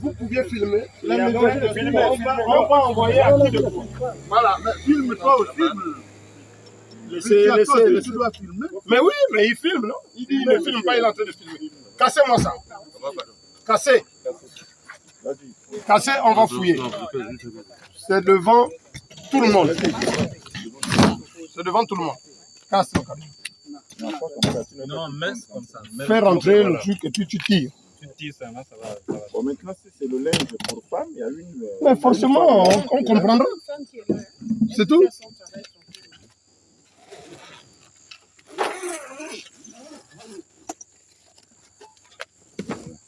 Vous pouviez filmer. On, va, on va envoyer à qui de coup. Voilà, mais filme toi aussi. Laissez, Laissez, laissez, laissez. Tu dois filmer. Mais oui, mais il filme, non? Il dit, il ne filme pas, il est en train de filmer. Cassez-moi ça. Cassez. Cassez, on va fouiller. C'est devant tout le monde. C'est devant tout le monde. Casse le camion. Non, mince comme ça. Mets- Fais rentrer le truc et puis tu tires. Ça, là, ça va. ça va. Bon, maintenant, si c'est le linge pour femme, il y a une. euh, Mais forcément, on, on comprendra. C'est tout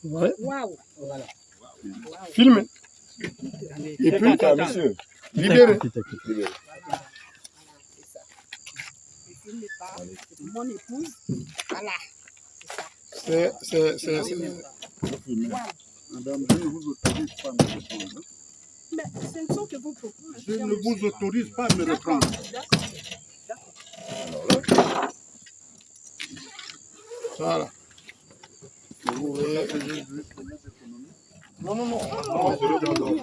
Ouais. Waouh. Filme. Et puis, monsieur. libérez. Mon épouse. Voilà. C'est, c'est, c'est, c'est- Madame, je ne vous autorise pas à me reprendre. Mais ce ne sont que vos propos. hein. Je ne vous autorise pas à me reprendre. Voilà. Non, non, non.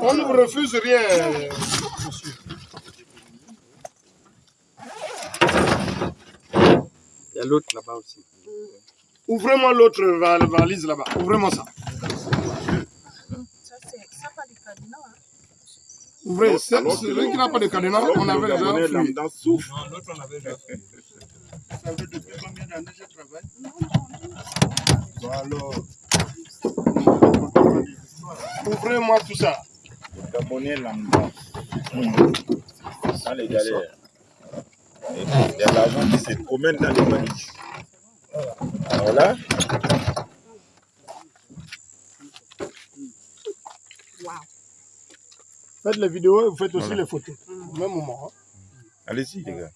On ne vous refuse rien, monsieur. Il y a l'autre là-bas aussi. Ouvrez-moi l'autre val- valise là-bas. Ouvrez-moi ça. Ça, c'est ça pas du cadenas. Hein. Ouvrez. Celui qui n'a pas de cadenas, on avait déjà fouillé. lambda souffre. Non, l'autre on avait déjà fait. Ça fait depuis combien d'années je travaille? Bon, alors, Ouvrez-moi tout ça. Gabonais lambda. Dans les galères. Il y a l'argent qui se promène dans les manifs. Alors là, Waouh. Faites les vidéos et vous faites aussi les photos. Au même moment. hein. allez-y, les gars.